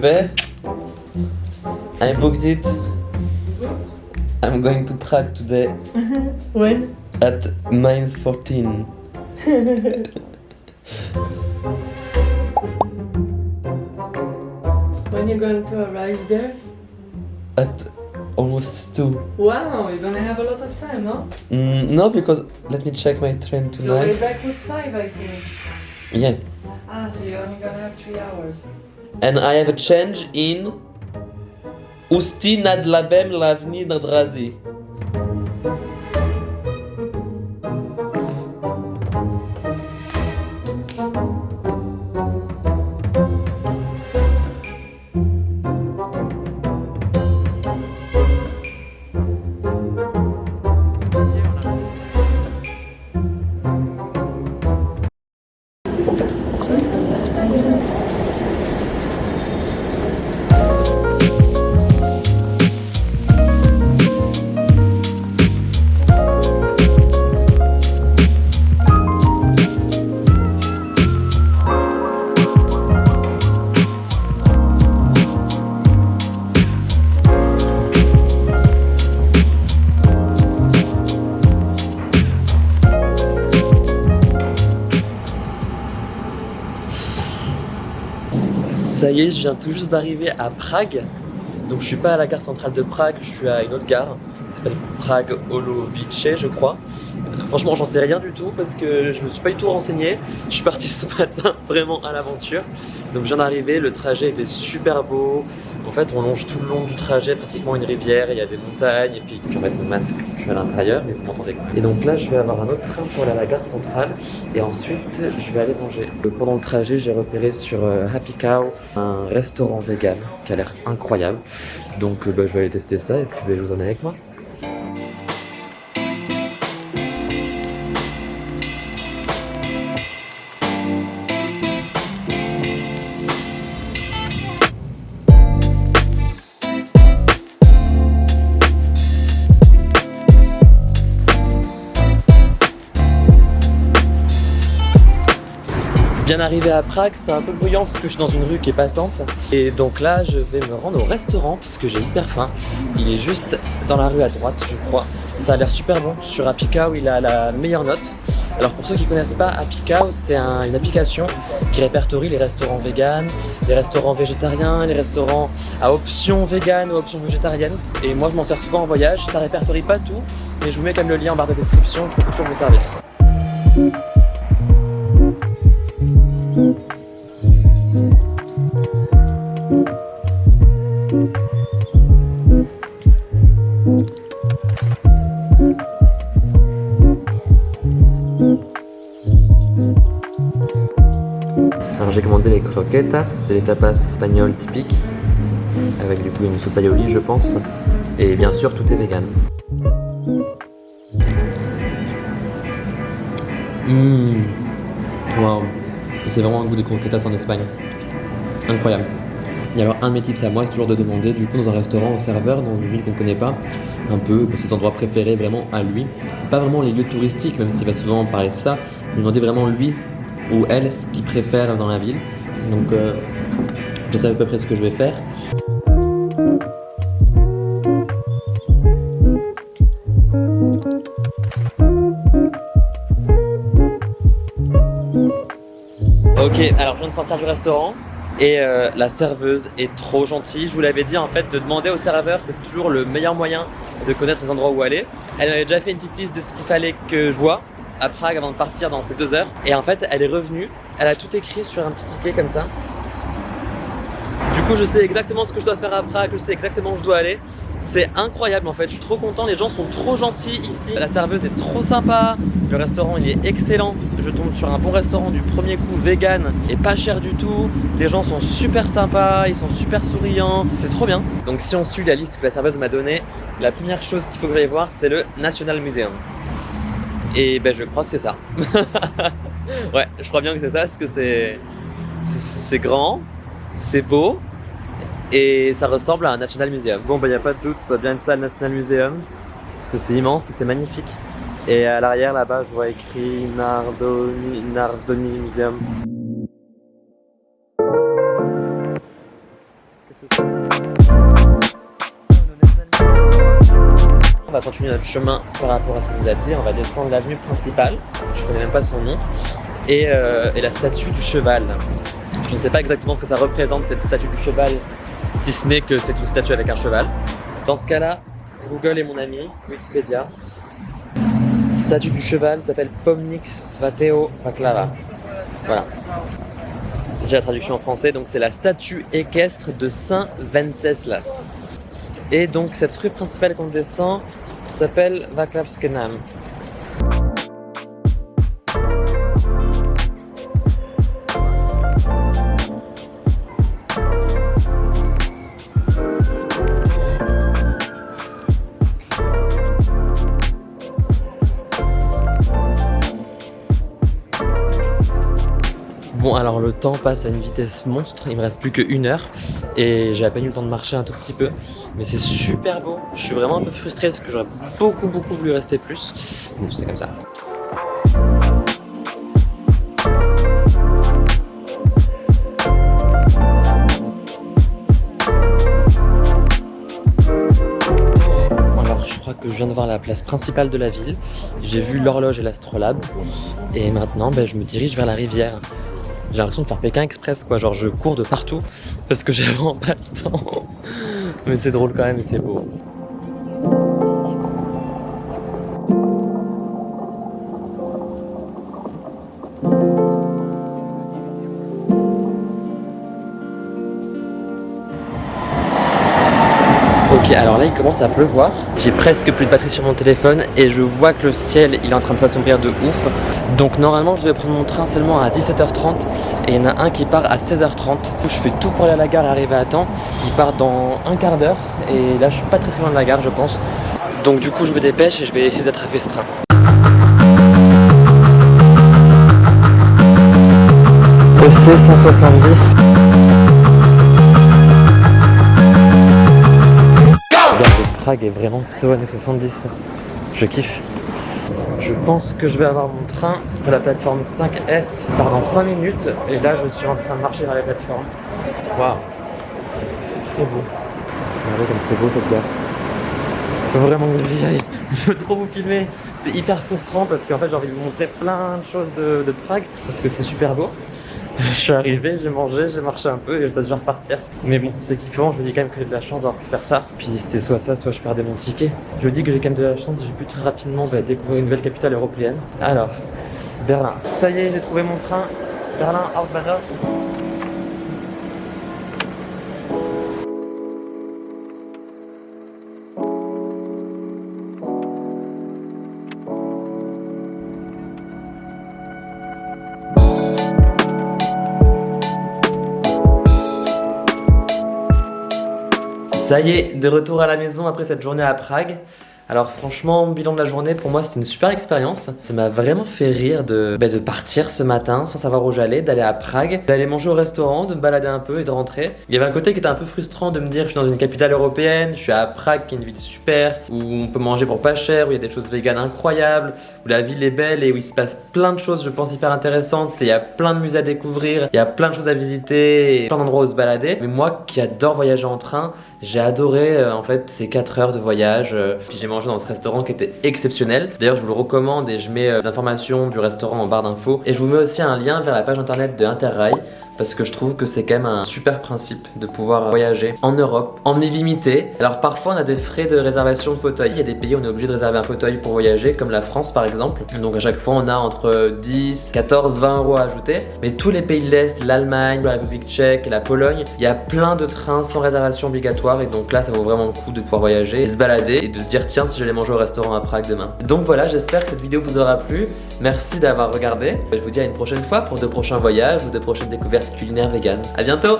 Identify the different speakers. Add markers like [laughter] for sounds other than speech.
Speaker 1: Bebe, I booked it. I'm going to Prague today [laughs]
Speaker 2: When?
Speaker 1: at 9.14. [laughs]
Speaker 2: When you going to arrive there?
Speaker 1: At almost 2.
Speaker 2: Wow, you don't have a lot of time, no?
Speaker 1: Mm, no, because let me check my train
Speaker 2: So way
Speaker 1: tonight.
Speaker 2: back was five, I think.
Speaker 1: Yeah.
Speaker 2: Ah, so you're only gonna have three hours.
Speaker 1: And I have a change in Usti nad labem lavni nadrazi. Ça y est, je viens tout juste d'arriver à Prague. Donc je suis pas à la gare centrale de Prague, je suis à une autre gare qui s'appelle Prague Olovice, je crois. Franchement, j'en sais rien du tout parce que je me suis pas du tout renseigné. Je suis parti [laughs] ce matin vraiment à l'aventure. Donc je viens d'arriver, le trajet était super beau. En fait, on longe tout le long du trajet, pratiquement une rivière, il y a des montagnes, et puis je vais mon masque, je suis à l'intérieur, mais vous m'entendez quoi. Et donc là, je vais avoir un autre train pour aller à la gare centrale, et ensuite, je vais aller manger. Euh, Pendant le trajet, j'ai repéré sur euh, Happy Cow un restaurant vegan qui a l'air incroyable. Donc euh, bah, je vais aller tester ça, et puis bah, je vous en ai avec moi. Bien arrivé à Prague, c'est un peu bruyant parce que je suis dans une rue qui est passante. Et donc là, je vais me rendre au restaurant puisque j'ai hyper faim. Il est juste dans la rue à droite, je crois. Ça a l'air super bon. Sur Happy Cow, il a la meilleure note. Alors pour ceux qui connaissent pas Happy Cow, c'est un- une application qui répertorie les restaurants véganes, les restaurants végétariens, les restaurants à option végane ou option végétarienne. Et moi, je m'en sers souvent en voyage. Ça répertorie pas tout, mais je vous mets quand même le lien en barre de description, ça toujours vous servir. Les croquetas, c'est les tapas espagnols typiques, avec du coup une sauce aioli je pense, et bien sûr tout est vegan. Mmh. Wow, c'est vraiment un goût de croquetas en Espagne. Incroyable. Et alors un de mes tips à moi c'est toujours de demander du coup dans un restaurant au serveur dans une ville qu'on ne connaît pas, un peu ses endroits préférés vraiment à lui. Pas vraiment les lieux touristiques, même s'il va souvent parler de ça, demander vraiment lui ou elle ce qu'ils préfèrent dans la ville. Donc euh, je sais à peu près ce que je vais faire. Ok, alors je viens de sortir du restaurant et euh, la serveuse est trop gentille. Je vous l'avais dit en fait, de demander au serveur, c'est toujours le meilleur moyen de connaître les endroits où aller. Elle m'avait déjà fait une petite liste de ce qu'il fallait que je vois à Prague avant de partir dans ces deux heures. Et en fait, elle est revenue, elle a tout écrit sur un petit ticket comme ça. Du coup, je sais exactement ce que je dois faire à Prague, je sais exactement où je dois aller. C'est incroyable en fait, je suis trop content, les gens sont trop gentils ici. La serveuse est trop sympa, le restaurant il est excellent. Je tombe sur un bon restaurant du premier coup, vegan et pas cher du tout. Les gens sont super sympas, ils sont super souriants, c'est trop bien. Donc si on suit la liste que la serveuse m'a donnée, la première chose qu'il faut que j'aille voir c'est le National Museum. Et ben je crois que c'est ça. [laughs] ouais, je crois bien que c'est ça, parce que c'est c'est- c'est grand, c'est beau et ça ressemble à un National Museum. Bon bah y a pas de doute, ça doit bien être ça le National Museum parce que c'est immense et c'est magnifique. Et à l'arrière là-bas, je vois écrit Nardoni, Narsdoni Museum. Continuer notre chemin par rapport à ce qu'on nous a dit. On va descendre l'avenue principale. Je connais même pas son nom. Et, euh, et la statue du cheval. Je ne sais pas exactement ce que ça représente cette statue du cheval, si ce n'est que c'est une statue avec un cheval. Dans ce cas-là, Google est mon ami, Wikipédia. Statue du cheval s'appelle Pomnix Vateo Baklava. Voilà. J'ai la traduction en français, donc c'est la statue équestre de Saint Venceslas. Et donc cette rue principale qu'on descend s'appelle Vaklavskenam. Bon alors le temps passe à une vitesse monstre, il me reste plus qu'une heure et j'ai à peine eu le temps de marcher un tout petit peu. Mais c'est super beau, je suis vraiment un peu frustré parce que j'aurais beaucoup beaucoup voulu rester plus. Bon c'est comme ça. Je crois que je viens de voir la place principale de la ville. J'ai vu l'horloge et l'astrolabe. Et maintenant ben, je me dirige vers la rivière j'ai l'impression de faire Pékin Express quoi, genre je cours de partout parce que j'ai [laughs] vraiment pas le temps. Mais c'est drôle quand même et c'est beau. Alors là il commence à pleuvoir. J'ai presque plus de batterie sur mon téléphone et je vois que le ciel il est en train de s'assombrir de ouf. Donc normalement je devais prendre mon train seulement à 17h30 et il y en a un qui part à 16h30. Je fais tout pour aller à la gare et arriver à temps. Il part dans un quart d'heure et là je suis pas très très loin de la gare je pense. Donc du coup je me dépêche et je vais essayer d'attraper ce train. EC 170 Prague est vraiment so années 70. Je kiffe. Je pense que je vais avoir mon train de la plateforme 5S dans 5 minutes. Et là, je suis en train de marcher vers la plateforme. Waouh C'est trop beau. Regardez comme c'est beau cette gare. Faut vraiment que j'y aille. [laughs] Je veux trop vous filmer. C'est hyper frustrant parce qu'en fait, j'ai envie de vous montrer plein de choses de, de Prague parce que c'est super beau. [laughs] Je suis arrivé, j'ai mangé, j'ai marché un peu et je dois déjà repartir. Mais bon, c'est kiffant, je me dis quand même que j'ai de la chance d'avoir pu faire ça. Puis c'était soit ça, soit je perdais mon ticket. Je me dis que j'ai quand même de la chance, j'ai pu très rapidement bah, découvrir une nouvelle capitale européenne. Alors, Berlin. Ça y est, j'ai trouvé mon train. Berlin, Hauptbahnhof. Ça y est, de retour à la maison après cette journée à Prague. Alors franchement, bilan de la journée, pour moi c'était une super expérience. Ça m'a vraiment fait rire de, bah, de partir ce matin sans savoir où j'allais, d'aller à Prague, d'aller manger au restaurant, de me balader un peu et de rentrer. Il y avait un côté qui était un peu frustrant de me dire je suis dans une capitale européenne, je suis à Prague qui est une ville super, où on peut manger pour pas cher, où il y a des choses véganes incroyables, où la ville est belle et où il se passe plein de choses je pense hyper intéressantes et il y a plein de musées à découvrir, il y a plein de choses à visiter et plein d'endroits où se balader. Mais moi qui adore voyager en train, j'ai adoré euh, en fait ces 4 heures de voyage. Euh, dans ce restaurant qui était exceptionnel. D'ailleurs, je vous le recommande et je mets euh, les informations du restaurant en barre d'infos. Et je vous mets aussi un lien vers la page internet de Interrail parce que je trouve que c'est quand même un super principe de pouvoir voyager en Europe en illimité. Alors parfois on a des frais de réservation de fauteuil, il y a des pays où on est obligé de réserver un fauteuil pour voyager comme la France par exemple. Donc à chaque fois on a entre 10, 14, 20 euros à ajouter. Mais tous les pays de l'Est, l'Allemagne, la République tchèque, la Pologne, il y a plein de trains sans réservation obligatoire et donc là ça vaut vraiment le coup de pouvoir voyager se balader et de se dire tiens si j'allais manger au restaurant à Prague demain. Donc voilà j'espère que cette vidéo vous aura plu. Merci d'avoir regardé. Je vous dis à une prochaine fois pour de prochains voyages ou de prochaines découvertes culinaire vegan. A bientôt